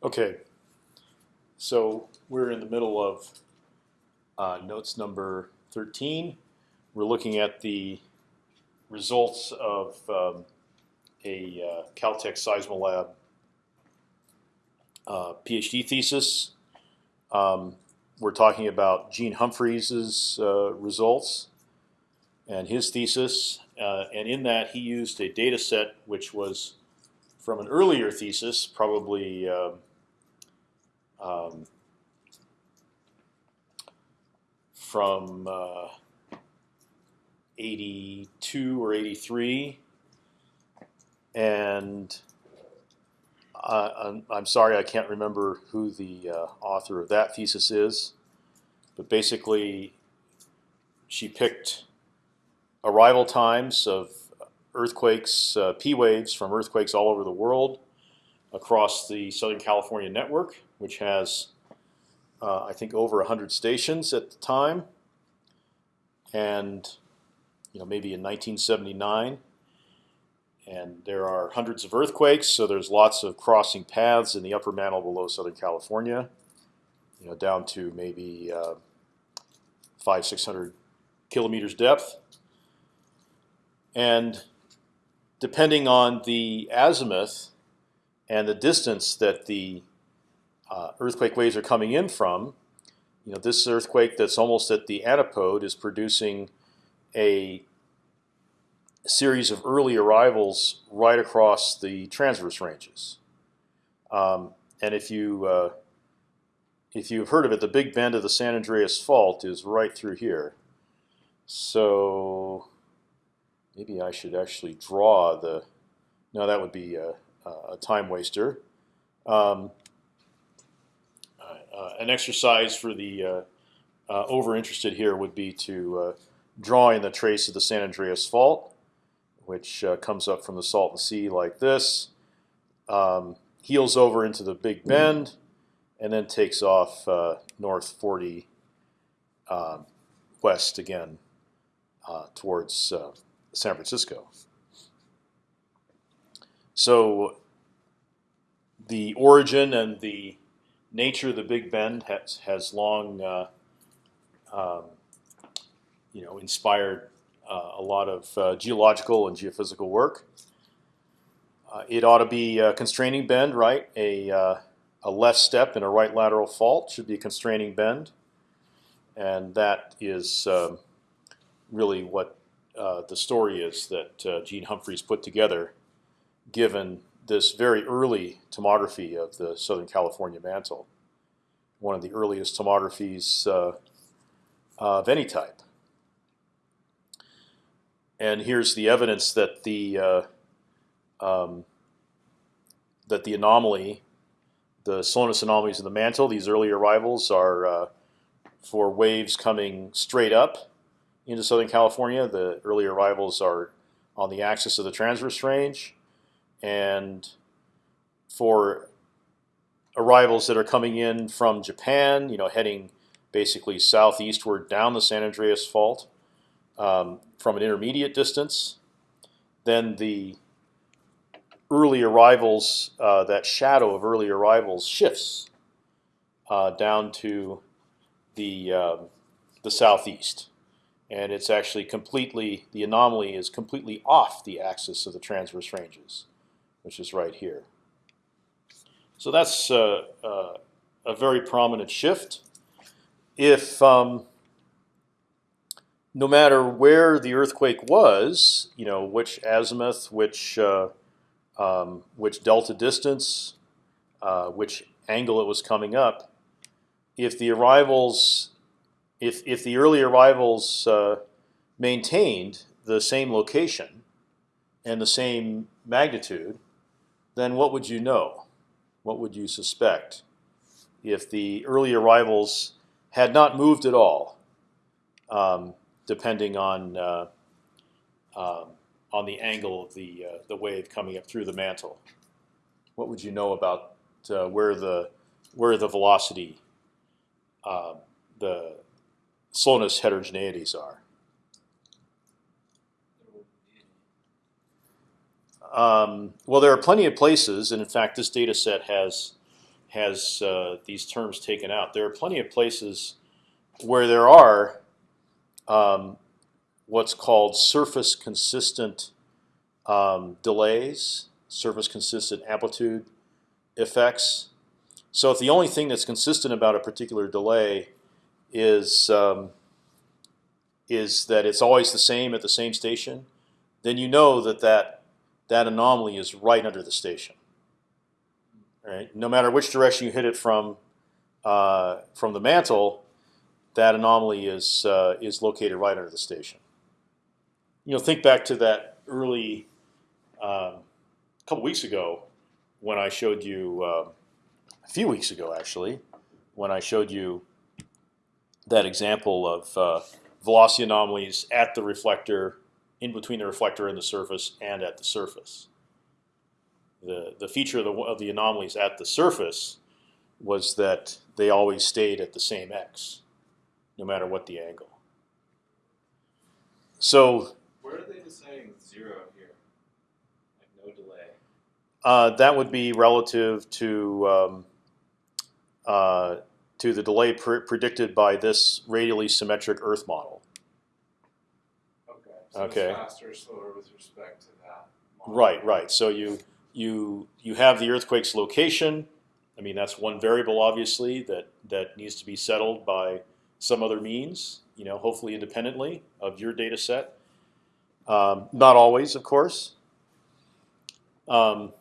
Okay, so we're in the middle of uh, notes number 13. We're looking at the results of um, a uh, Caltech Seismolab uh, PhD thesis. Um, we're talking about Gene Humphreys' uh, results and his thesis, uh, and in that he used a data set which was from an earlier thesis, probably um, from uh, 82 or 83, and uh, I'm, I'm, sorry I can't remember who the uh, author of that thesis is, but basically she picked arrival times of earthquakes, uh, P waves from earthquakes all over the world across the Southern California network, which has, uh, I think, over 100 stations at the time. And you know, maybe in 1979. And there are hundreds of earthquakes, so there's lots of crossing paths in the upper mantle below Southern California, you know, down to maybe uh, five, six hundred kilometers depth. And depending on the azimuth and the distance that the uh, earthquake waves are coming in from, you know, this earthquake that's almost at the antipode is producing a series of early arrivals right across the transverse ranges. Um, and if you uh, if you've heard of it, the big bend of the San Andreas Fault is right through here. So maybe I should actually draw the. No, that would be a, a time waster. Um, an exercise for the uh, uh, over interested here would be to uh, draw in the trace of the San Andreas Fault, which uh, comes up from the Salton Sea like this, um, heels over into the Big Bend, and then takes off uh, north 40 um, west again towards San Francisco. So the origin and the nature of the Big Bend has has long, uh, um, you know, inspired uh, a lot of uh, geological and geophysical work. Uh, it ought to be a constraining bend, right? A uh, a left step in a right lateral fault should be a constraining bend, and that is um, really what the story is that Gene Humphreys put together, given this very early tomography of the Southern California mantle, one of the earliest tomographies uh, of any type. And here's the evidence that the uh, um, that the anomaly, the slowness anomalies of the mantle, these early arrivals are uh, for waves coming straight up into Southern California. The early arrivals are on the axis of the transverse range and for arrivals that are coming in from Japan, you know, heading basically southeastward down the San Andreas Fault um, from an intermediate distance, then the early arrivals, uh, that shadow of early arrivals shifts uh, down to the uh, the southeast. And it's actually completely the anomaly is completely off the axis of the transverse ranges which is right here. So that's uh, uh, a very prominent shift. If um, no matter where the earthquake was, you know, which azimuth, which uh, um, which delta distance, uh, which angle it was coming up, if the arrivals, if if the early arrivals uh, maintained the same location and the same magnitude, then what would you know? What would you suspect if the early arrivals had not moved at all, um, depending on uh, uh, on the angle of the uh, the wave coming up through the mantle? What would you know about uh, where the where the velocity, uh, the slowness heterogeneities are? Um, well, there are plenty of places, and in fact, this data set has has uh, these terms taken out. There are plenty of places where there are um, what's called surface consistent um, delays, surface consistent amplitude effects. So if the only thing that's consistent about a particular delay is um, is that it's always the same at the same station, then you know that that that anomaly is right under the station. Right? No matter which direction you hit it from uh, from the mantle, that anomaly is uh, is located right under the station. You know, think back to that early um, couple weeks ago when I showed you uh, a few weeks ago actually when I showed you that example of uh, velocity anomalies at the reflector, in between the reflector and the surface, and at the surface. The the feature of the of the anomalies at the surface was that they always stayed at the same x, no matter what the angle. So Where are they deciding zero here? Like no delay. uh, that would be relative to um, uh, to the delay pr predicted by this radially symmetric Earth model. Okay. So Okay. it's faster or slower with respect to that. model. Right, right. So you you you have the earthquake's location. I mean, that's one variable, obviously, that that needs to be settled by some other means. You know, hopefully independently of your data set. Um, not always, of course. Um,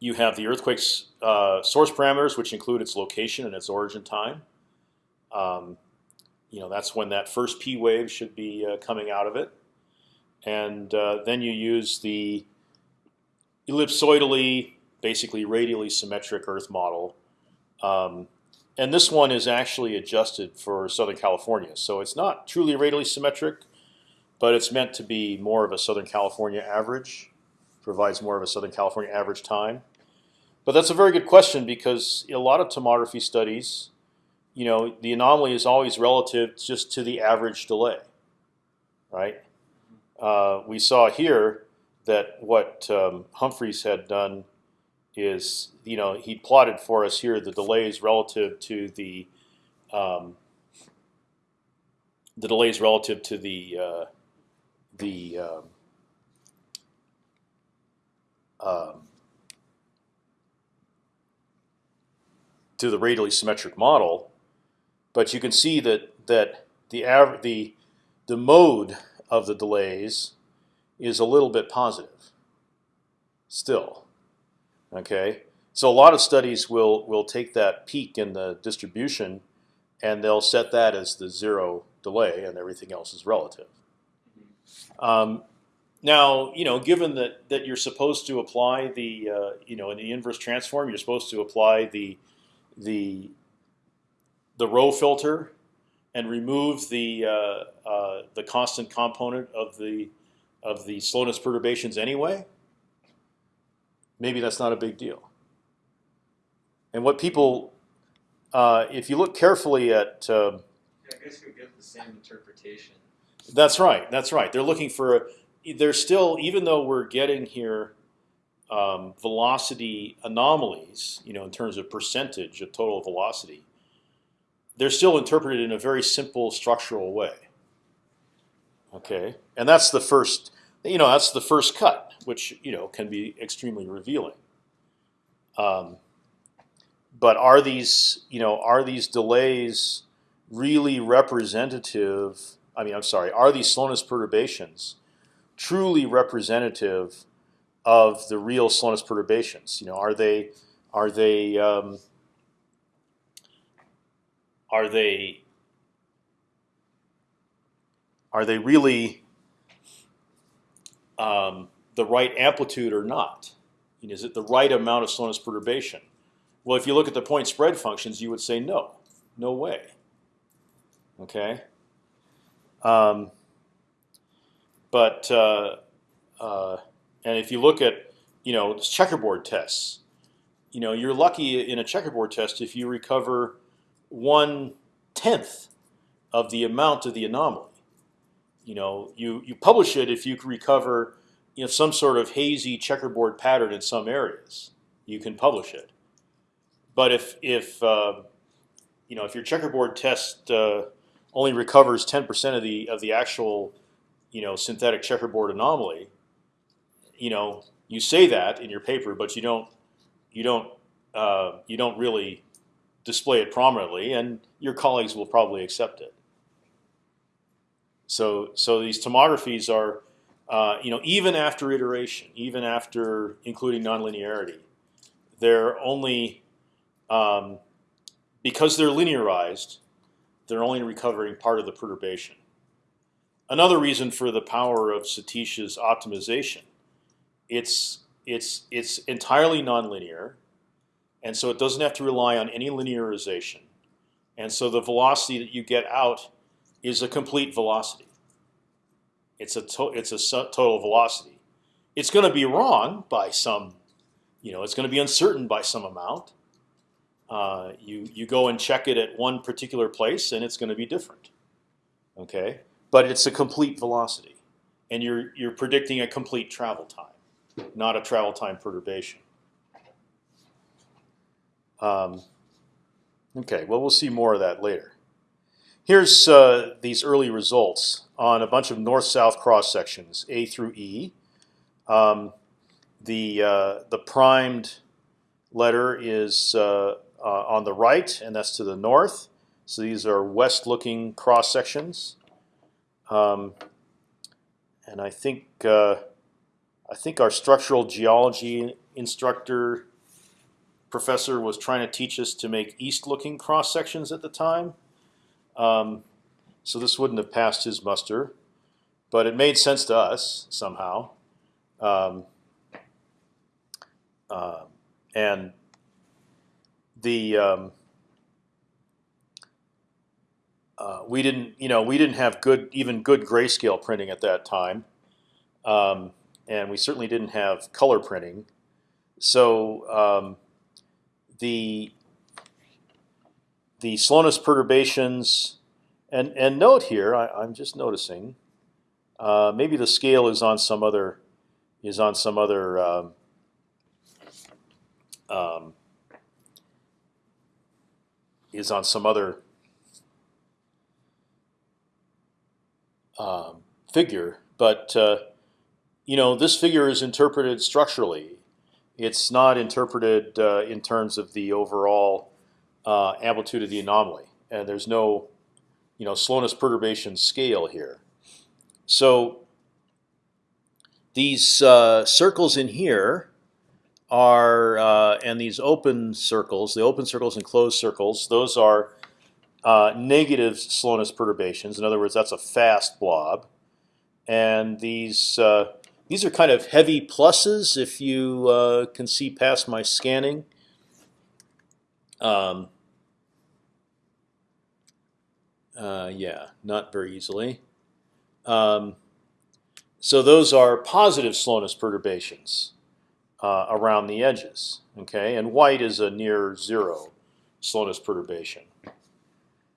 you have the earthquake's uh, source parameters, which include its location and its origin time. Um, you know, that's when that first P wave should be uh, coming out of it and uh, then you use the ellipsoidally, basically radially symmetric Earth model. Um, and this one is actually adjusted for Southern California, so it's not truly radially symmetric, but it's meant to be more of a Southern California average, provides more of a Southern California average time. But that's a very good question because a lot of tomography studies, you know, the anomaly is always relative just to the average delay, right? uh, we saw here that what um, Humphreys had done is, you know, he plotted for us here the delays relative to the um, the delays relative to the uh, the um, um, to the radially symmetric model, but you can see that that the the the mode of the delays is a little bit positive. Still, okay. So a lot of studies will will take that peak in the distribution, and they'll set that as the zero delay, and everything else is relative. Um, now, you know, given that that you're supposed to apply the uh, you know in the inverse transform, you're supposed to apply the the the rho filter and remove the uh, uh, the constant component of the of the slowness perturbations anyway, maybe that's not a big deal. And what people, uh, if you look carefully at, uh, Yeah, I guess you'll get the same interpretation. that's right, that's right. They're looking for, a, they're still, even though we're getting here um, velocity anomalies, you know, in terms of percentage of total velocity, they're still interpreted in a very simple structural way. Okay, and that's the first, you know, that's the first cut, which you know can be extremely revealing. Um, but are these, you know, are these delays really representative? I mean, I'm sorry, are these slowness perturbations truly representative of the real slowness perturbations? You know, are they, are they, um, are they are they really um, the right amplitude or not? Know, is it the right amount of slowness perturbation? Well, if you look at the point spread functions, you would say no, no way. Okay. Um, but uh, uh, and if you look at you know checkerboard tests, you know you're lucky in a checkerboard test if you recover one tenth of the amount of the anomaly. You know, you you publish it if you can recover you know some sort of hazy checkerboard pattern in some areas. You can publish it. but if if uh, you know if your checkerboard test uh, only recovers 10% of the of the actual you know synthetic checkerboard anomaly, you know you say that in your paper, but you don't you don't uh, you don't really display it prominently, and your colleagues will probably accept it. So so these tomographies are uh, you know even after iteration, even after including nonlinearity, they're only um, because they're linearized, they're only recovering part of the perturbation. Another reason for the power of Satish's optimization, it's it's it's entirely nonlinear, and so it doesn't have to rely on any linearization, and so the velocity that you get out is a complete velocity. It's a to it's a total velocity. It's going to be wrong by some, you know, it's going to be uncertain by some amount, uh, you you go and check it at one particular place, and it's going to be different. Okay, but it's a complete velocity, and you're you're predicting a complete travel time, not a travel time perturbation. Um, okay, well we'll see more of that later. Here's uh, these early results on a bunch of north-south cross sections, A through E. Um, the uh, the primed letter is uh, uh, on the right, and that's to the north. So these are west-looking cross sections. Um, and I think uh, I think our structural geology instructor professor was trying to teach us to make east-looking cross sections at the time. Um, so this wouldn't have passed his muster, but it made sense to us somehow. Um, uh, and the um, uh, we didn't you know we didn't have good even good grayscale printing at that time, um, and we certainly didn't have color printing. So um, the the slowness perturbations, and and note here I, am just noticing uh, maybe the scale is on some other is on some other um, um, is on some other um, figure, but uh, you know this figure is interpreted structurally. It's not interpreted uh, in terms of the overall uh, amplitude of the anomaly, and there's no you know slowness perturbation scale here. So these uh, circles in here are uh, and these open circles, the open circles and closed circles, those are uh, negative slowness perturbations. In other words, that's a fast blob, and these uh, these are kind of heavy pluses if you uh, can see past my scanning. Um, uh, yeah, not very easily. Um, so those are positive slowness perturbations uh, around the edges. Okay, and white is a near zero slowness perturbation.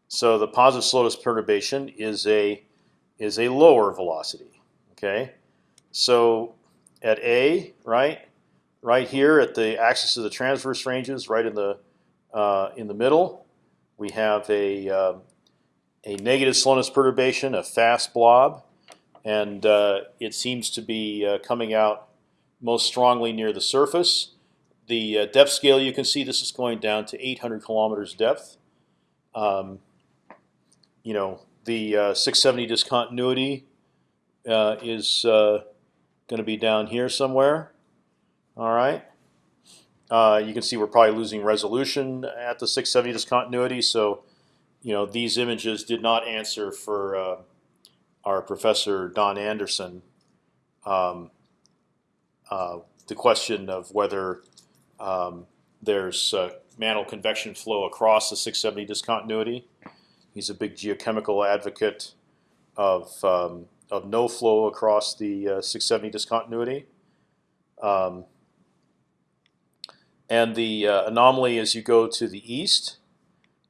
So the positive slowness perturbation is a is a lower velocity. Okay, so at A, right, right here at the axis of the transverse ranges, right in the uh, in the middle, we have a uh, a negative slowness perturbation, a fast blob, and uh, it seems to be uh, coming out most strongly near the surface. The uh, depth scale you can see this is going down to 800 kilometers depth. Um, you know the uh, 670 discontinuity is going to be down here somewhere. All right. Uh, you can see we're probably losing resolution at the 670 discontinuity. So, you know, these images did not answer for uh, our professor Don Anderson. Um, uh, the question of whether um, there's mantle convection flow across the 670 discontinuity. He's a big geochemical advocate of um, of no flow across the uh, 670 discontinuity. Um, and the uh, anomaly as you go to the east,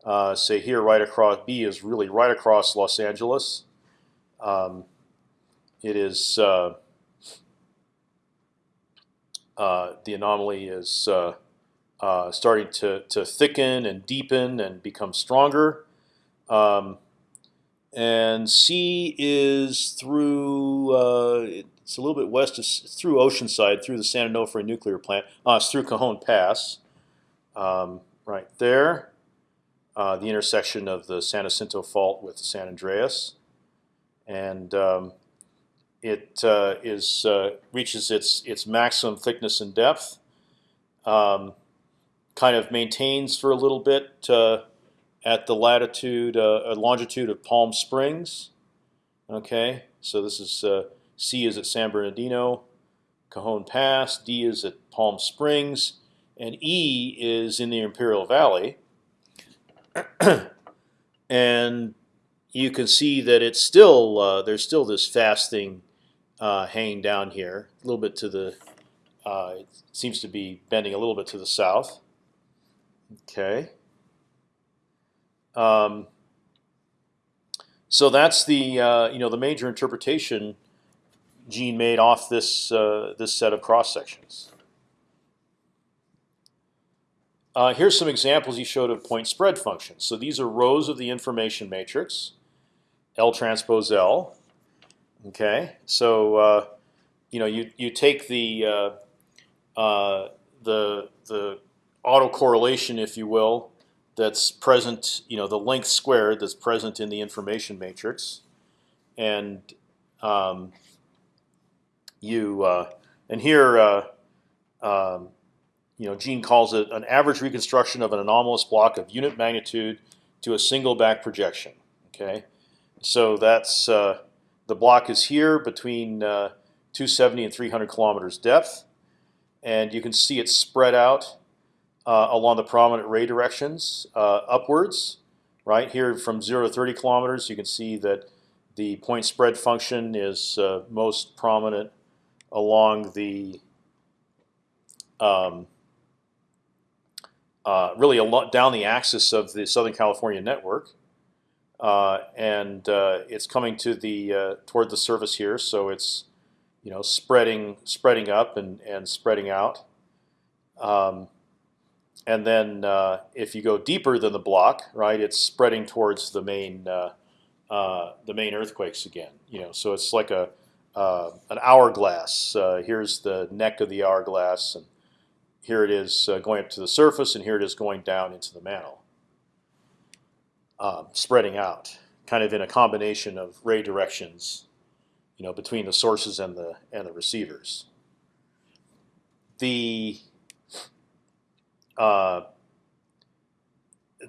uh, say here right across B is really right across Los Angeles. Um, it is uh, uh, the anomaly is uh, starting to to thicken and deepen and become stronger. Um, and C is through uh, it's a little bit west of, through Oceanside, through the San Onofre nuclear plant. Uh, it's through Cajon Pass, um, right there, uh, the intersection of the San Jacinto Fault with the San Andreas, and um, it uh, is uh, reaches its its maximum thickness and depth. Um, kind of maintains for a little bit uh, at the latitude, uh, longitude of Palm Springs. Okay, so this is uh, C is at San Bernardino, Cajon Pass. D is at Palm Springs, and E is in the Imperial Valley. and you can see that it's still uh, there's still this fast thing uh, hanging down here, a little bit to the. Uh, it seems to be bending a little bit to the south. Okay. Um, so that's the uh, you know the major interpretation Gene made off this uh, this set of cross sections. Uh, here's some examples he showed of point spread functions. So these are rows of the information matrix, L transpose L. Okay, so uh, you know you you take the uh, uh, the the autocorrelation, if you will, that's present, you know, the length squared that's present in the information matrix, and um, you uh, and here, uh, um, you know, Gene calls it an average reconstruction of an anomalous block of unit magnitude to a single back projection. Okay, so that's uh, the block is here between uh, 270 and 300 kilometers depth, and you can see it spread out uh, along the prominent ray directions uh, upwards. Right here, from zero to 30 kilometers, you can see that the point spread function is uh, most prominent along the um, uh, really a lot down the axis of the Southern California network, uh, and uh, it's coming to the toward the surface here. So it's you know spreading spreading up and and spreading out. Um, and then uh, if you go deeper than the block, right, it's spreading towards the main uh, uh, the main earthquakes again. You know, so it's like a uh, an hourglass. Uh, here's the neck of the hourglass, and here it is uh, going up to the surface, and here it is going down into the mantle, um, spreading out, kind of in a combination of ray directions, you know, between the sources and the and the receivers. The uh,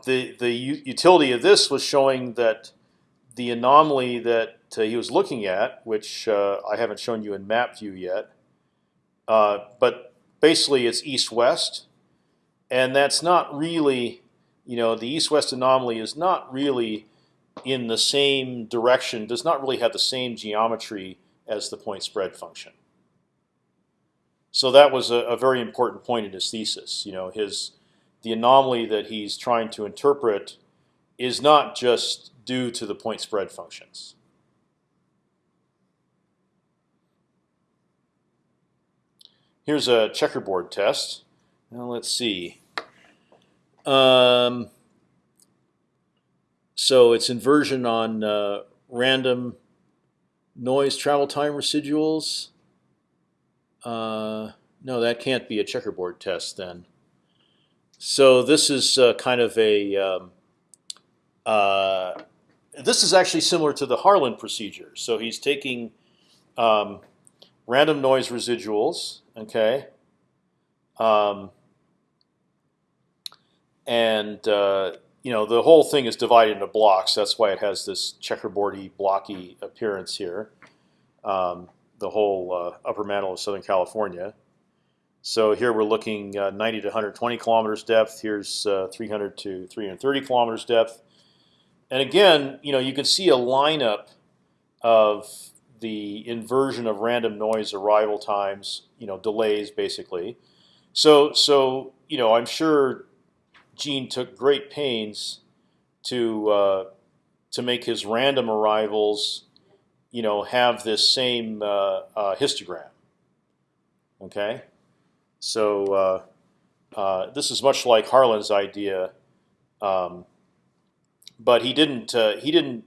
the the utility of this was showing that the anomaly that uh, he was looking at, which uh, I haven't shown you in map view yet, uh, but basically it's east-west, and that's not really, you know, the east-west anomaly is not really in the same direction, does not really have the same geometry as the point spread function. So that was a, a very important point in his thesis. You know, his the anomaly that he's trying to interpret is not just due to the point spread functions. Here's a checkerboard test. Now let's see. Um, so it's inversion on uh, random noise travel time residuals. Uh, no, that can't be a checkerboard test then. So this is uh, kind of a. Um, uh, this is actually similar to the Harlan procedure. So he's taking um, random noise residuals, okay, um, and uh, you know the whole thing is divided into blocks. That's why it has this checkerboardy, blocky appearance here. Um, the whole uh, upper mantle of Southern California. So here we're looking uh, 90 to 120 kilometers depth. Here's uh, 300 to 330 kilometers depth. And again, you know, you can see a lineup of the inversion of random noise arrival times, you know, delays basically. So, so you know, I'm sure Gene took great pains to uh, to make his random arrivals you know, have this same uh, uh, histogram. Okay, so uh, uh, this is much like Harlan's idea, um, but he didn't. Uh, he didn't.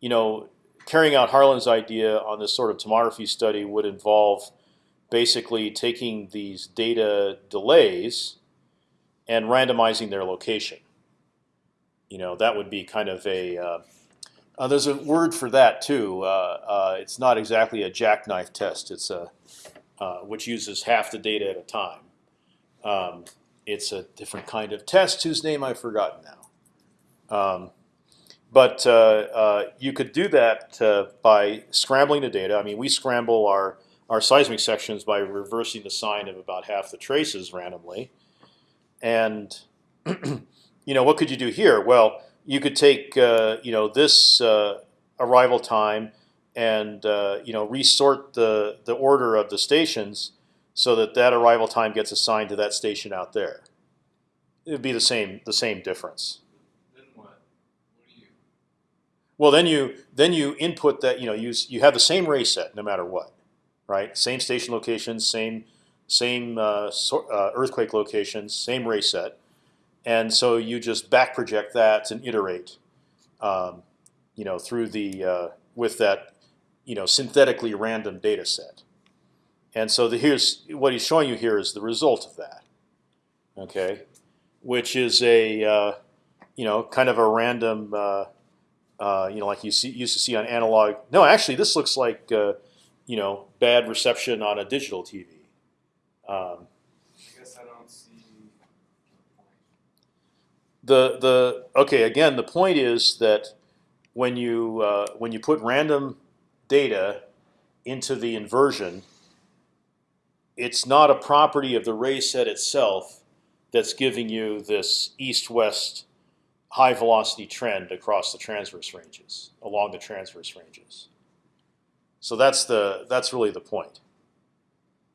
You know, carrying out Harlan's idea on this sort of tomography study would involve basically taking these data delays and randomizing their location. You know, that would be kind of a uh, uh, there's a word for that too. Uh, uh, it's not exactly a jackknife test. It's a uh, which uses half the data at a time. Um, it's a different kind of test whose name I've forgotten now. Um, but uh, uh, you could do that by scrambling the data. I mean, we scramble our our seismic sections by reversing the sign of about half the traces randomly. And you know, what could you do here? Well, you could take uh, you know this uh, arrival time and uh, you know resort the the order of the stations so that that arrival time gets assigned to that station out there. It would be the same the same difference. Then what? What do you? Well, then you then you input that you know you you have the same ray set no matter what, right? Same station locations, same same uh, so, uh, earthquake locations, same ray set and so you just back project that and iterate, um, you know, through the uh, with that, you know, synthetically random data set. And so the, here's what he's showing you here is the result of that. Okay, which is a uh, you know kind of a random uh, uh, you know like you see, used to see on analog. No, actually, this looks like uh, you know bad reception on a digital TV. Um, I guess I don't see the point. The the okay again the point is that when you uh, when you put random data into the inversion, it's not a property of the ray set itself that's giving you this east-west high velocity trend across the transverse ranges along the transverse ranges. So that's the that's really the point.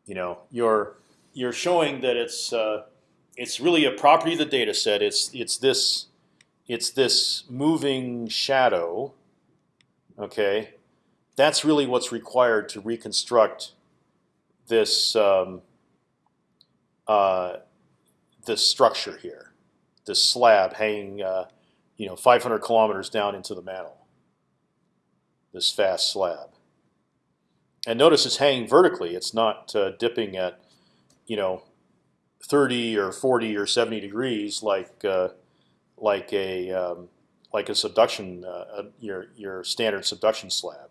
You know, you're you're showing that it's uh, it's really a property of the data set. It's it's this it's this moving shadow. Okay, that's really what's required to reconstruct this um, uh, this structure here, this slab hanging, uh, you know, 500 kilometers down into the mantle. This fast slab. And notice it's hanging vertically. It's not uh, dipping at, you know, 30 or 40 or 70 degrees like uh, like a um, like a subduction uh, your your standard subduction slab.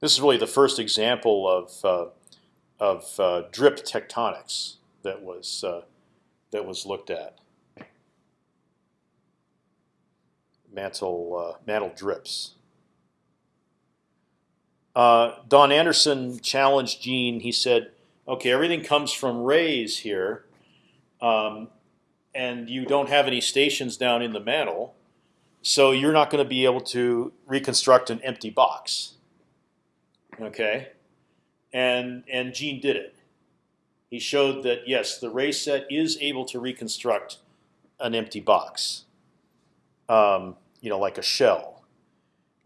This is really the first example of uh, of uh, drip tectonics that was uh, that was looked at. Mantle uh, mantle drips. Don Anderson challenged Gene. He said, "Okay, everything comes from rays here, um, and you don't have any stations down in the mantle, so you're not going to be able to reconstruct an empty box." Okay, and and Gene did it. He showed that yes, the ray set is able to reconstruct an empty box, um, you know, like a shell.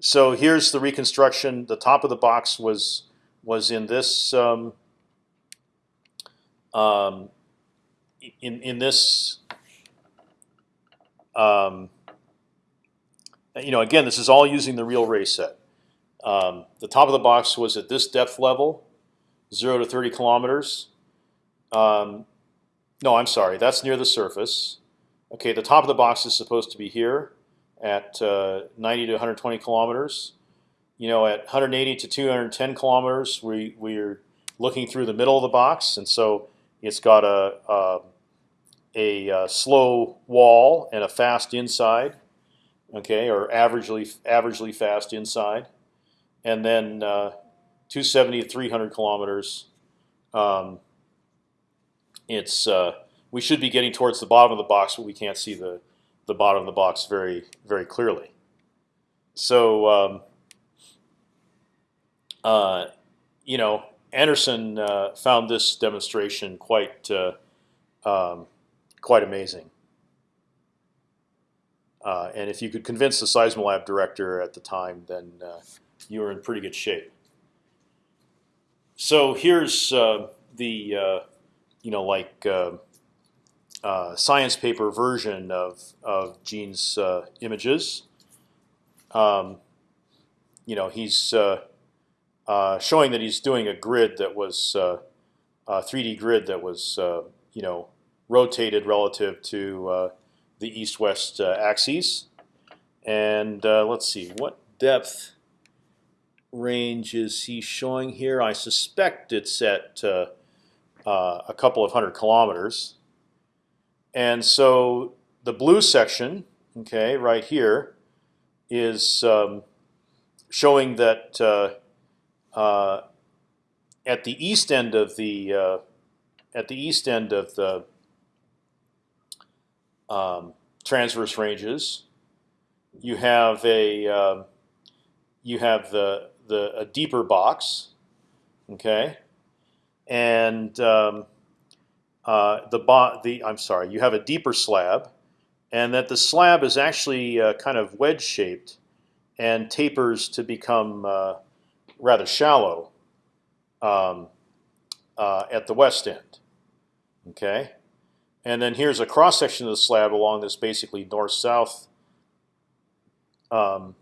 So here's the reconstruction. The top of the box was was in this um, um, in in this. Um, you know, again, this is all using the real ray set. Um, the top of the box was at this depth level, zero to 30 kilometers. Um, no, I'm sorry, that's near the surface. Okay, the top of the box is supposed to be here at uh, 90 to 120 kilometers. You know, at 180 to 210 kilometers, we we're looking through the middle of the box, and so it's got a a, a, uh slow wall and a fast inside. Okay, or averagely averagely fast inside, and then uh, 270 to 300 kilometers. Um, it's uh, we should be getting towards the bottom of the box, but we can't see the the bottom of the box very very clearly. So um, uh, you know, Anderson uh, found this demonstration quite uh, um, quite amazing. Uh, and if you could convince the Seismolab director at the time, then uh, you were in pretty good shape. So here's uh, the uh, you know like uh, uh, science paper version of of Gene's images. Um, you know, he's showing that he's doing a grid that was a 3D grid that was you know rotated relative to uh, the east-west uh, axes. And uh, let's see what depth range is he showing here. I suspect it's at uh, uh, a couple of hundred kilometers. And so the blue section, okay, right here, is um, showing that uh, uh, at the east end of the uh, at the east end of the um, transverse ranges, you have a um, you have the the a deeper box, okay, and um, uh, the bo the I'm sorry, you have a deeper slab, and that the slab is actually uh, kind of wedge shaped and tapers to become uh, rather shallow um, uh, at the west end. Okay, and then here's a cross section of the slab along this basically north-south um,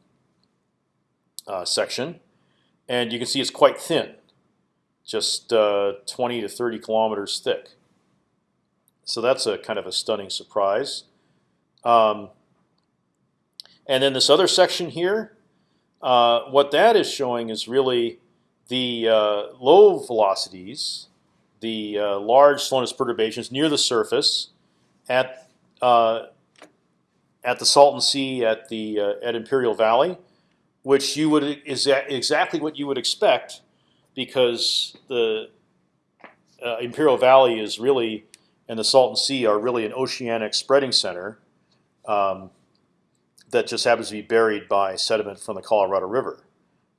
uh, section, and you can see it's quite thin, just uh, 20 to 30 kilometers thick. So that's a kind of a stunning surprise. Um, and then this other section here, uh, what that is showing is really the uh, low velocities, the uh, large slowness perturbations near the surface, at uh, at the Salton Sea, at the uh, at Imperial Valley, which you would is exactly what you would expect, because the uh, Imperial Valley is really and the Salton Sea are really an oceanic spreading center um, that just happens to be buried by sediment from the Colorado River.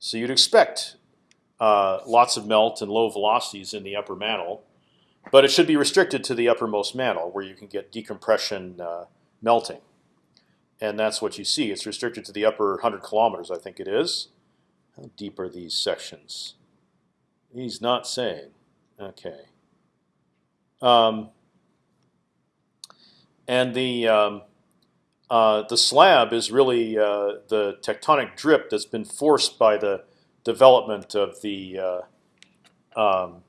So you'd expect uh, lots of melt and low velocities in the upper mantle, but it should be restricted to the uppermost mantle where you can get decompression uh, melting, and that's what you see. It's restricted to the upper 100 kilometers, I think it is. How deep are these sections? He's not saying. Okay. Um, and the um, uh, the slab is really uh, the tectonic drip that's been forced by the development of the uh, um,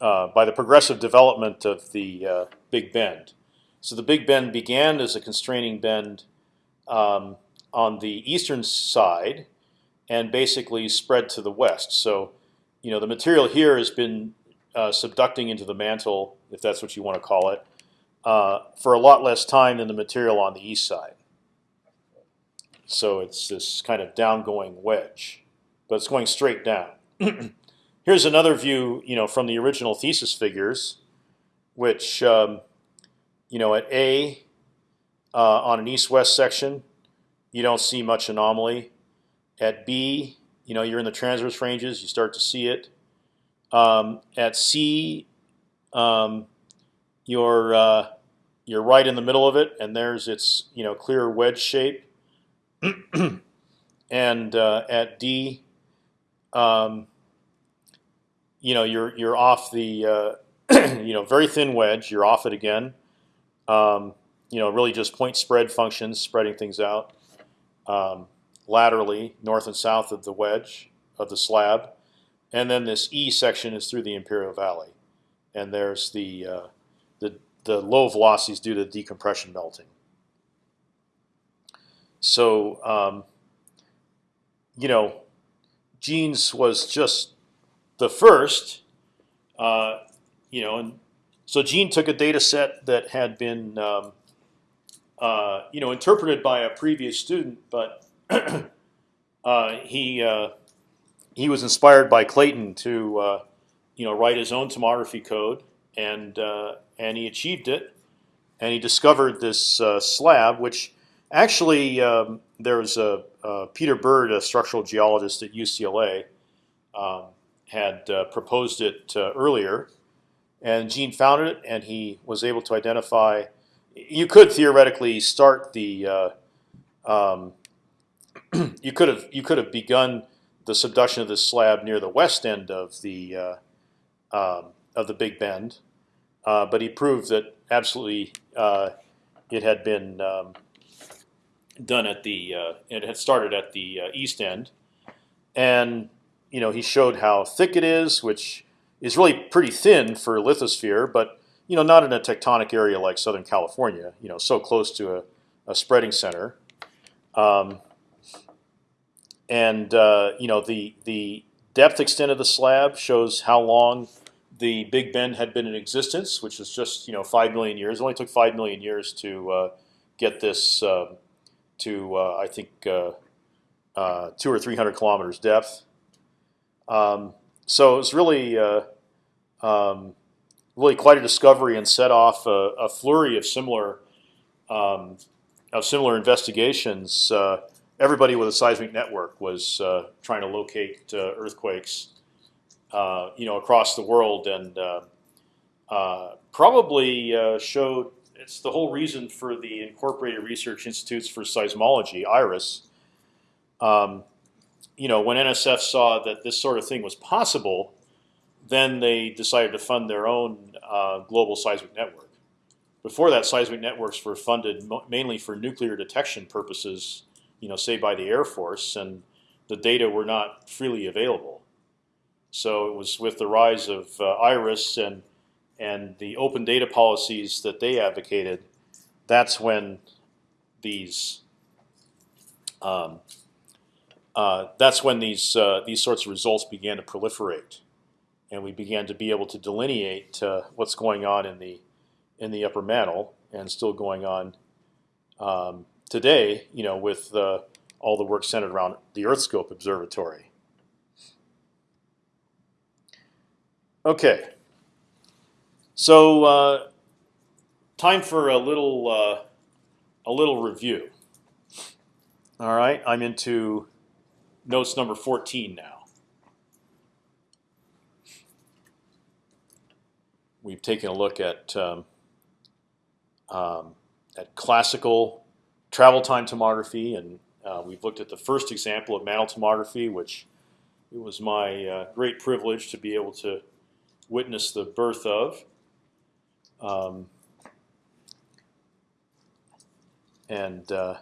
uh, by the progressive development of the uh, Big Bend. So the Big Bend began as a constraining bend um, on the eastern side, and basically spread to the west. So, you know, the material here has been uh, subducting into the mantle, if that's what you want to call it, uh, for a lot less time than the material on the east side. So it's this kind of downgoing wedge, but it's going straight down. Here's another view, you know, from the original thesis figures, which, um, you know, at A uh, on an east-west section, you don't see much anomaly. At B, you know, you're in the transverse ranges, you start to see it. Um, at C, um, you're uh, you're right in the middle of it, and there's its you know clear wedge shape. and uh, at D, um, you know you're you're off the uh, you know very thin wedge. You're off it again. Um, you know really just point spread functions, spreading things out um, laterally north and south of the wedge of the slab, and then this E section is through the Imperial Valley, and there's the uh, the the low velocities due to decompression melting. So, um, you know, Gene's was just the first, uh, you know, and so Gene took a data set that had been, um, uh, you know, interpreted by a previous student, but uh, he uh, he was inspired by Clayton to, uh, you know, write his own tomography code and uh, and he achieved it, and he discovered this slab, which actually um, there was a Peter Bird, a structural geologist at UCLA, um, had uh, proposed it uh, earlier, and Gene found it, and he was able to identify. You could theoretically start the. Uh, um, you could have you could have begun the subduction of this slab near the west end of the um, of the Big Bend, uh, but he proved that absolutely uh, it had been um, done at the uh, it had started at the uh, east end, and you know he showed how thick it is, which is really pretty thin for lithosphere, but you know not in a tectonic area like Southern California. You know, so close to a, a spreading center. Um, and uh, you know the the depth extent of the slab shows how long the Big Bend had been in existence, which is just you know five million years. It only took five million years to uh, get this uh, to uh, I think uh, uh, two or three hundred kilometers depth. Um, so it was really um, really quite a discovery and set off a, a flurry of similar um, of similar investigations everybody with a seismic network was uh, trying to locate uh, earthquakes, uh, you know, across the world, and probably showed it's the whole reason for the Incorporated Research Institutes for Seismology (IRIS). Um, you know, when NSF saw that this sort of thing was possible, then they decided to fund their own uh, global seismic network. Before that, seismic networks were funded mainly for nuclear detection purposes you know, say by the Air Force, and the data were not freely available. So it was with the rise of uh, IRIS and and the open data policies that they advocated, that's when these um, uh, that's when these uh, these sorts of results began to proliferate, and we began to be able to delineate uh, what's going on in the in the upper mantle and still going on um, today, you know, with uh, all the work centered around the EarthScope Observatory. Okay, so uh, time for a little uh, a little review. All right, I'm into notes number 14 now. We've taken a look at um, um, at classical travel time tomography, and uh, we've looked at the first example of mantle tomography, which it was my uh, great privilege to be able to witness the birth of. Um, and uh,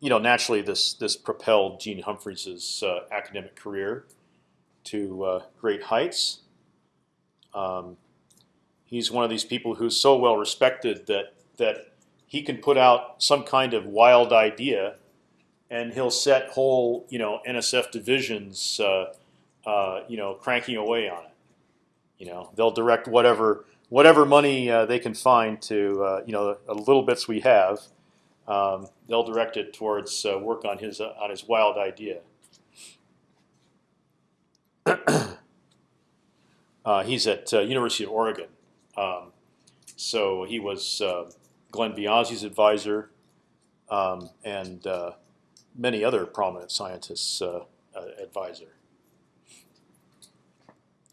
you know, naturally, this this propelled Gene Humphreys' uh, academic career to uh, great heights. Um, he's one of these people who's so well respected that that he can put out some kind of wild idea, and he'll set whole you know NSF divisions uh, uh, you know cranking away on it. You know they'll direct whatever whatever money uh, they can find to uh, you know the little bits we have. Um, they'll direct it towards uh, work on his uh, on his wild idea. he's at University of Oregon, um, so he was Glenn Biasi's advisor, um, and uh, many other prominent scientists' uh, uh, advisor.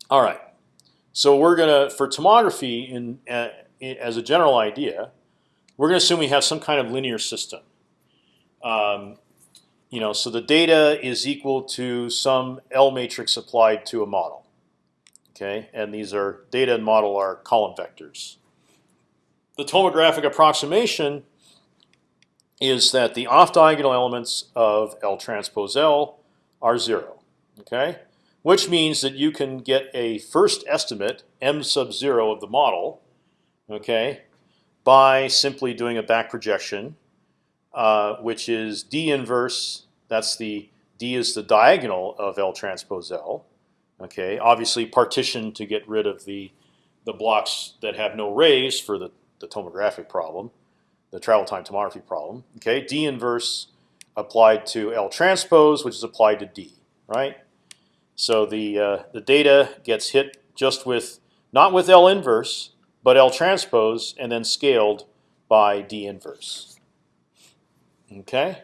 All right, so we're gonna for tomography in, uh, as a general idea, we're gonna assume we have some kind of linear system. Um, you know, so the data is equal to some L matrix applied to a model. Okay, and these are data and model are column vectors the tomographic approximation is that the off-diagonal elements of L transpose L are zero. Okay, which means that you can get a first estimate m sub zero of the model. Okay, by simply doing a back projection, uh, which is d inverse. That's the d is the diagonal of L transpose L. Okay, obviously partitioned to get rid of the the blocks that have no rays for the the tomographic problem, the travel time tomography problem. Okay, D inverse applied to L transpose, which is applied to D, right? So the uh, the data gets hit just with not with L inverse, but L transpose, and then scaled by D inverse. Okay,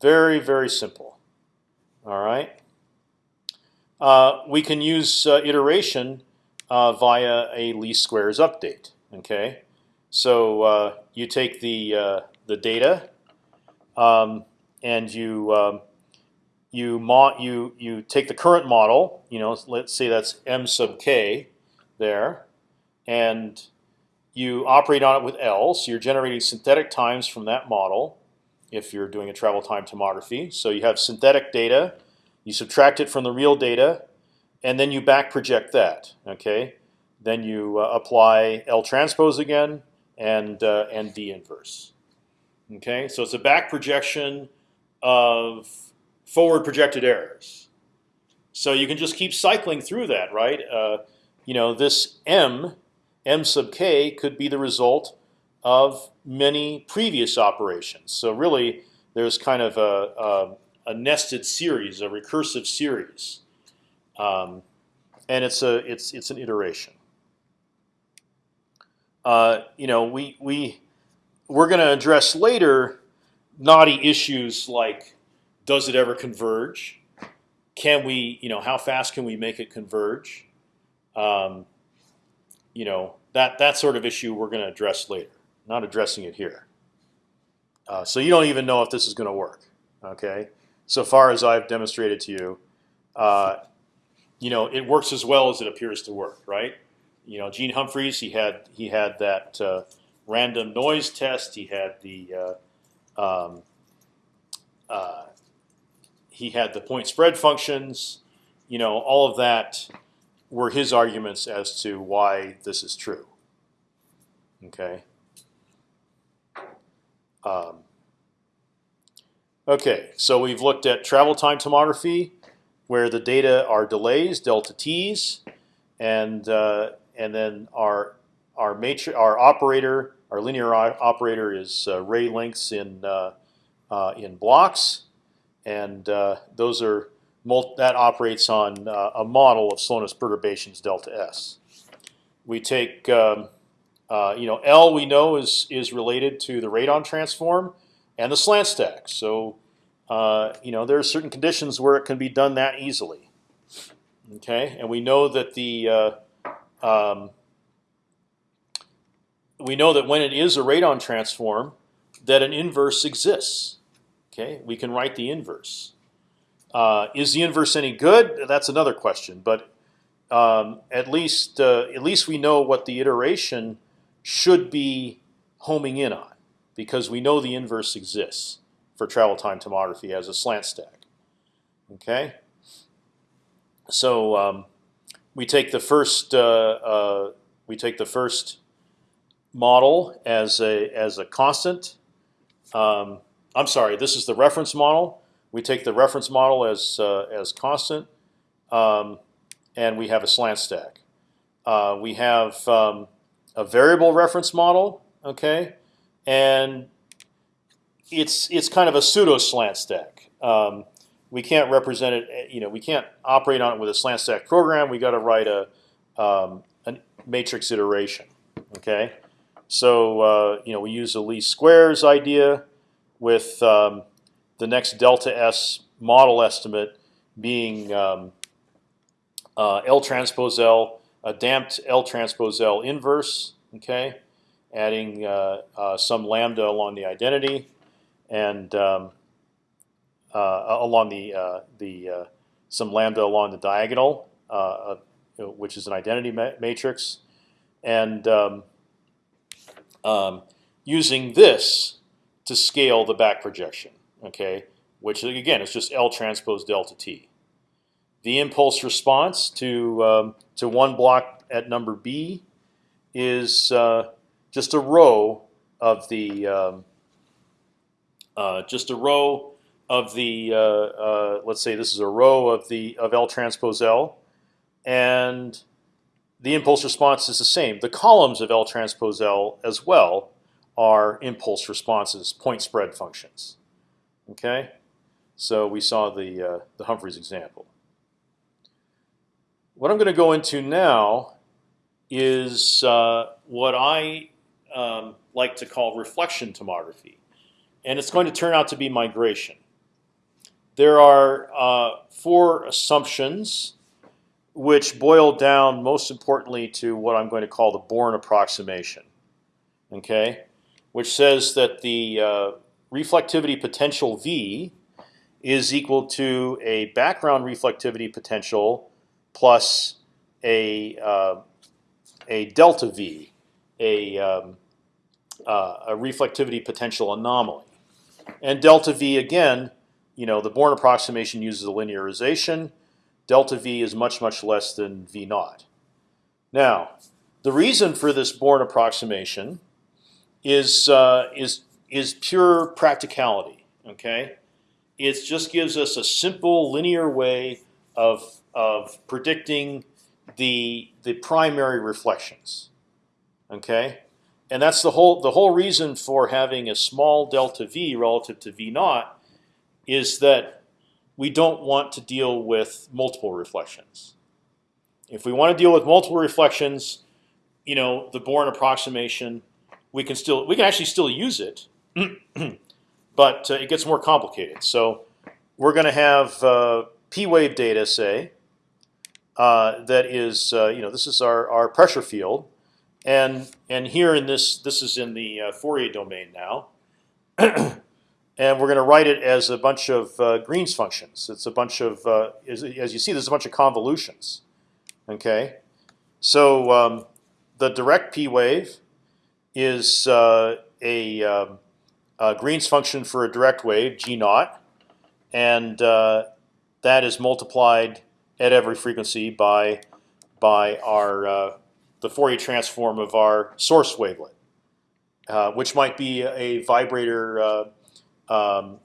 very very simple. All right. Uh, we can use uh, iteration uh, via a least squares update. Okay, so uh, you take the uh, the data, um, and you um, you you you take the current model. You know, let's say that's m sub k there, and you operate on it with L, so you're generating synthetic times from that model. If you're doing a travel time tomography, so you have synthetic data, you subtract it from the real data, and then you back project that. Okay, then you uh, apply L transpose again and uh, and D inverse. Okay, so it's a back projection of forward projected errors. So you can just keep cycling through that, right? Uh, you know, this m, m sub k, could be the result of many previous operations. So really, there's kind of a, a, a nested series, a recursive series, um, and it's a it's it's an iteration. Uh, you know, we we we're going to address later knotty issues like does it ever converge? Can we, you know, how fast can we make it converge? Um, you know, that that sort of issue we're going to address later. Not addressing it here. Uh, so you don't even know if this is going to work. Okay, so far as I've demonstrated to you, uh, you know, it works as well as it appears to work, right? You know, Gene Humphreys, he had he had that uh, random noise test. He had the uh, um, uh, he had the point spread functions. You know, all of that were his arguments as to why this is true. Okay. Um, okay, so we've looked at travel time tomography, where the data are delays, delta t's, and uh, and then our our matrix, our operator, our linear operator is uh, ray lengths in uh, uh, in blocks, and uh, those are that operates on uh, a model of slowness perturbations delta s. We take um, uh, you know, L we know is is related to the radon transform and the slant stack. So you know there are certain conditions where it can be done that easily. Okay, and we know that the um, we know that when it is a radon transform, that an inverse exists. Okay, we can write the inverse. Uh, is the inverse any good? That's another question. But um, at least uh, at least we know what the iteration should be homing in on, because we know the inverse exists for travel time tomography as a slant stack. Okay. So um, we take the first uh, uh, we take the first model as a as a constant. Um, I'm sorry, this is the reference model. We take the reference model as uh, as constant, um, and we have a slant stack. Uh, we have um, a variable reference model, okay, and it's it's kind of a pseudo slant stack. Um, we can't represent it. You know, we can't operate on it with a slant stack program. We got to write a, um, a matrix iteration. Okay, so uh, you know we use the least squares idea with um, the next delta s model estimate being um, uh, L transpose L a damped L transpose L inverse. Okay, adding uh, uh, some lambda along the identity, and um, uh, along the uh, the uh, some lambda along the diagonal, which is an identity ma matrix, and um, um, using this to scale the back projection. Okay, which again is just L transpose delta t the impulse response to um, to one block at number B is uh, just a row of the um, uh, just a row of the uh, uh let's say this is a row of the of L transpose L, and the impulse response is the same. The columns of L transpose L as well are impulse responses, point spread functions. Okay, so we saw the uh, the Humphreys example. What I'm going to go into now is uh, what I um, like to call reflection tomography, and it's going to turn out to be migration. There are uh, four assumptions which boil down most importantly to what I'm going to call the Born approximation. Okay, which says that the uh, reflectivity potential V is equal to a background reflectivity potential plus a uh, a delta v a, um, uh, a reflectivity potential anomaly. And delta v again, you know, the Born approximation uses a linearization. Delta v is much much less than v naught. Now, the reason for this Born approximation is uh, is is pure practicality. Okay, it just gives us a simple linear way of of predicting the the primary reflections. Okay, and that's the whole the whole reason for having a small delta v relative to v naught is that we don't want to deal with multiple reflections. If we want to deal with multiple reflections, you know, the Born approximation, we can still we can actually still use it, but uh, it gets more complicated. So we're going to have uh, p wave data, say, uh, that is uh, you know this is our our pressure field, and and here in this this is in the uh, Fourier domain now. and we're going to write it as a bunch of uh, Green's functions. It's a bunch of, uh, as, as, you see, there's a bunch of convolutions. Okay, so um, the direct p wave is uh, a, um, a, Green's function for a direct wave, g naught, and uh, that is multiplied at every frequency by by our uh, the Fourier transform of our source wavelet, uh, which might be a vibrator um,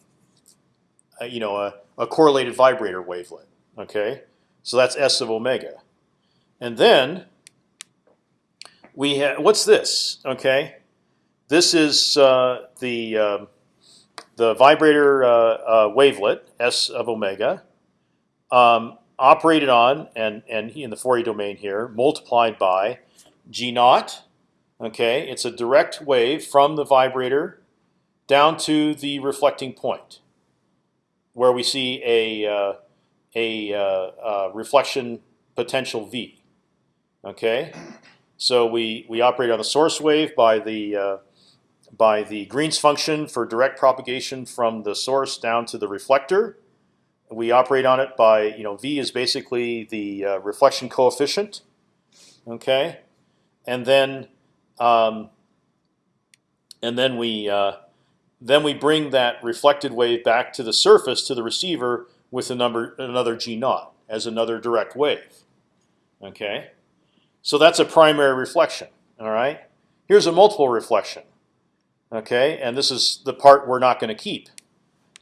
you know, a, a, correlated vibrator wavelet. Okay, so that's S of omega, and then we have what's this? Okay, this is uh, the uh, the vibrator uh, uh, wavelet S of omega, um, operated on and and in the Fourier domain here multiplied by g naught. Okay, it's a direct wave from the vibrator down to the reflecting point, where we see a uh, a reflection potential v. Okay, so we we operate on the source wave by the uh, by the Green's function for direct propagation from the source down to the reflector. We operate on it by you know v is basically the uh, reflection coefficient. Okay, and then um, and then we uh, then we bring that reflected wave back to the surface to the receiver with a number another g naught as another direct wave. Okay, so that's a primary reflection. All right. Here's a multiple reflection. Okay, and this is the part we're not going to keep.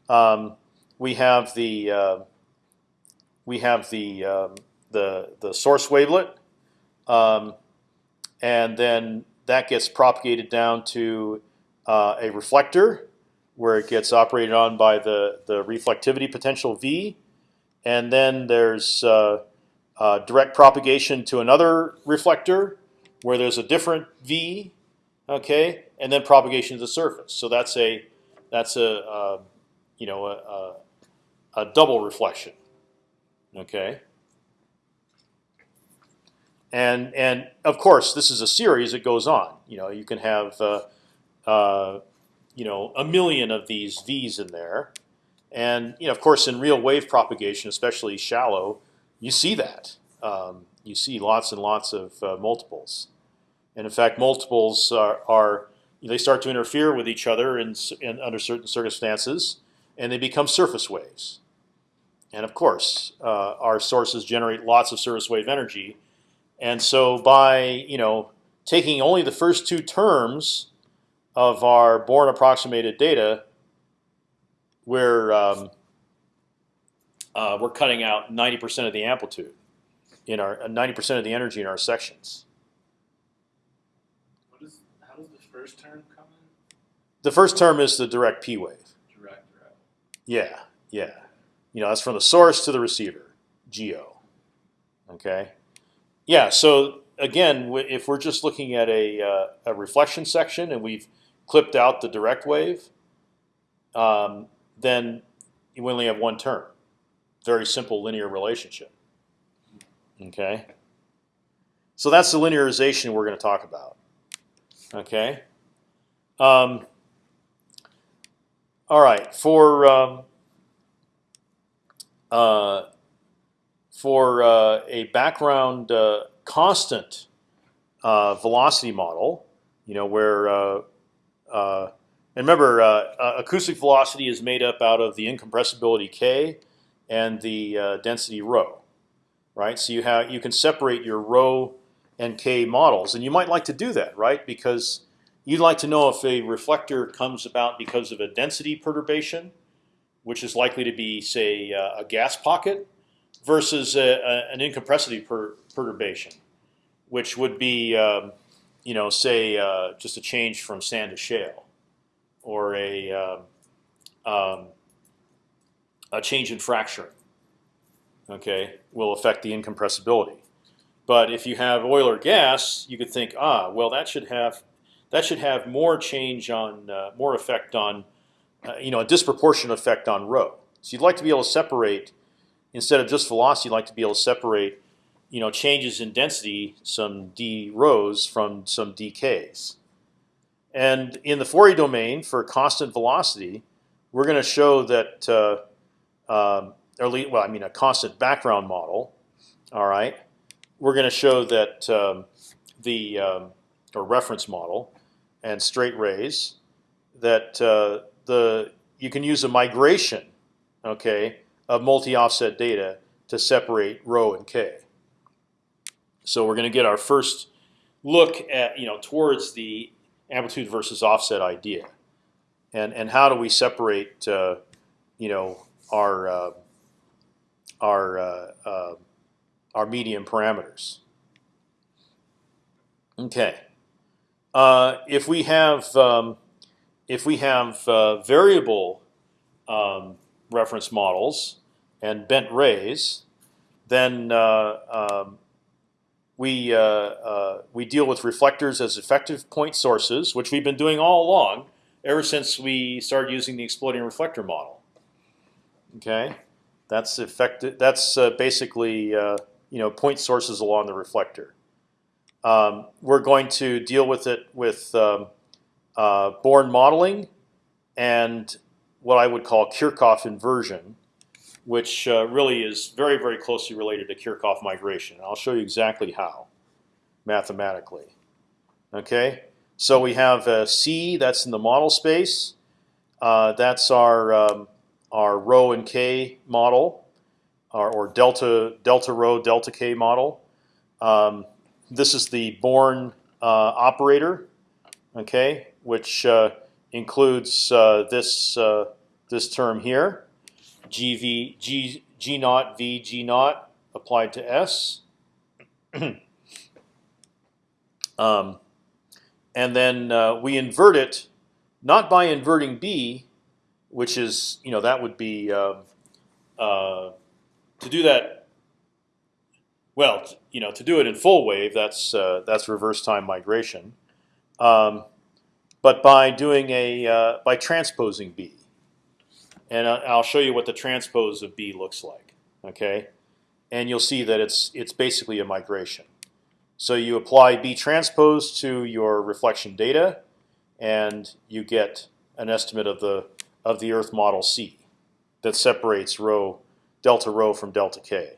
Um, we have the uh, we have the um, the the source wavelet, um, and then that gets propagated down to uh, a reflector where it gets operated on by the, the reflectivity potential V. And then there's uh, uh, direct propagation to another reflector where there's a different V, okay, and then propagation to the surface. So that's a that's a uh, you know a, a, a, double reflection, okay. And and of course this is a series. It goes on. You know you can have uh, uh, you know a million of these V's in there, and you know of course in real wave propagation, especially shallow, you see that. Um, you see lots and lots of uh, multiples, and in fact multiples are, are they start to interfere with each other in, in, under certain circumstances, and they become surface waves. And of course, uh, our sources generate lots of surface wave energy, and so by you know taking only the first two terms of our Born approximated data, we're um, uh, we're cutting out 90% of the amplitude in our 90% uh, of the energy in our sections. What is, how does the first term come in? The first term is the direct P wave. Direct, right. Yeah, yeah. You know, that's from the source to the receiver, geo. Okay. Yeah. So again, if we're just looking at a, uh, a reflection section and we've clipped out the direct wave, um, then you only have one term. Very simple linear relationship. Okay. So that's the linearization we're going to talk about. Okay. Um, all right. For um, uh, for uh, a background uh, constant uh, velocity model, You know where, uh, uh, and remember, acoustic velocity is made up out of the incompressibility k and the uh, density rho, right? So you have you can separate your rho and k models, and you might like to do that, right? Because you'd like to know if a reflector comes about because of a density perturbation, which is likely to be, say, uh, a gas pocket, versus a, a, an incompressibility per, perturbation, which would be, um, you know, say, uh, just a change from sand to shale, or a um, um, a change in fracturing. Okay, will affect the incompressibility. But if you have oil or gas, you could think, ah, well, that should have that should have more change on uh, more effect on, uh, you know, a disproportionate effect on rho. So you'd like to be able to separate instead of just velocity, you'd like to be able to separate, you know, changes in density, some d rhos from some dk's. And in the Fourier domain for constant velocity, we're going to show that, uh, um, or well, I mean, a constant background model. All right, we're going to show that um, the um, or reference model and straight rays that uh, the you can use a migration, okay, of multi-offset data to separate rho and k. So we're going to get our first look at you know towards the amplitude versus offset idea, and and how do we separate uh, you know our uh, our uh, uh our medium parameters. Okay, uh, if we have um, if we have uh, variable um, reference models and bent rays, then um, we we deal with reflectors as effective point sources, which we've been doing all along, ever since we started using the exploding reflector model. Okay, that's effective. That's uh, basically uh, you know point sources along the reflector. Um, we're going to deal with it with um, uh, Born modeling and what I would call Kirchhoff inversion, which uh, really is very, very closely related to Kirchhoff migration. I'll show you exactly how, mathematically. Okay, so we have C that's in the model space. Uh, that's our um, our rho and k model, or, or, delta delta rho delta k model. Um, this is the Born uh, operator, okay, which uh, includes uh, this uh, this term here. GV G G naught V G naught applied to S. um, and then uh, we invert it, not by inverting B, which is you know that would be uh, uh, to do that. Well, you know to do it in full wave, that's uh, that's reverse time migration, um, but by doing a uh, by transposing B and I'll show you what the transpose of B looks like. Okay, and you'll see that it's it's basically a migration. So you apply B transpose to your reflection data, and you get an estimate of the of the Earth model C that separates rho delta rho from delta k.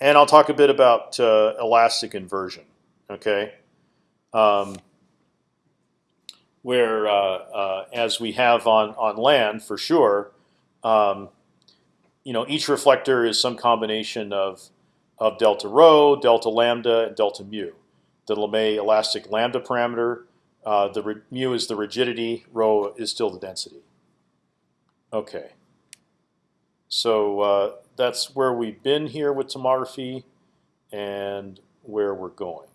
And I'll talk a bit about uh, elastic inversion. Okay. Um, where, uh, uh, as we have on on land for sure, um, you know, each reflector is some combination of of delta rho, delta lambda, and delta mu. The Lamé elastic lambda parameter. Uh, the mu is the rigidity. Rho is still the density. Okay. So uh, that's where we've been here with tomography, and where we're going.